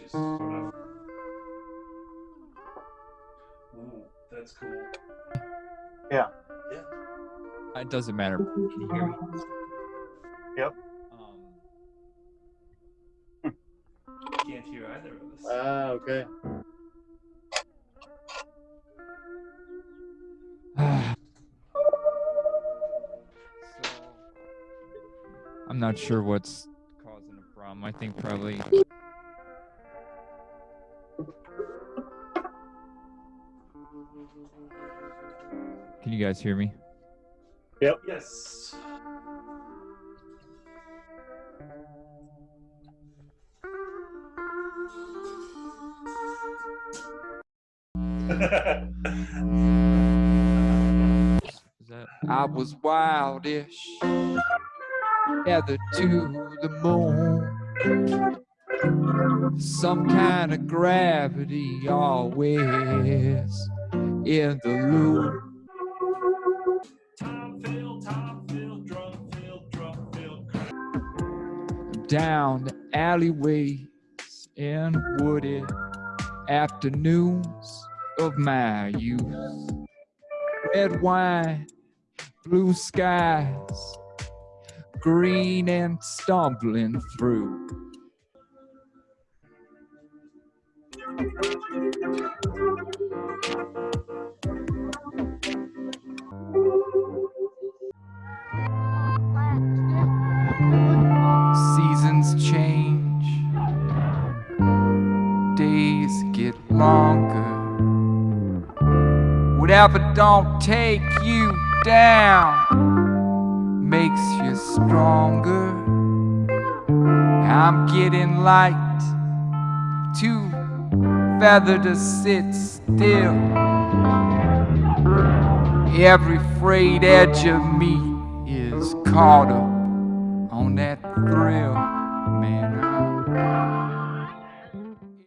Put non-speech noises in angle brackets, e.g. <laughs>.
just sort of. Ooh, that's cool. Yeah. Yeah. It doesn't matter. <laughs> Can you hear me? Yep. Um, Can't hear either of us. Ah, okay. <sighs> so, I'm not sure what's causing a problem. I think probably. Can you guys hear me? Yep. Yes. I was wildish, gathered to the moon. Some kind of gravity always in the loop. Down alleyways and wooded afternoons of my youth. Red wine, blue skies, green and stumbling through. Get longer. Whatever don't take you down makes you stronger. I'm getting light, too feathered to sit still. Every frayed edge of me is caught up on that thrill, man.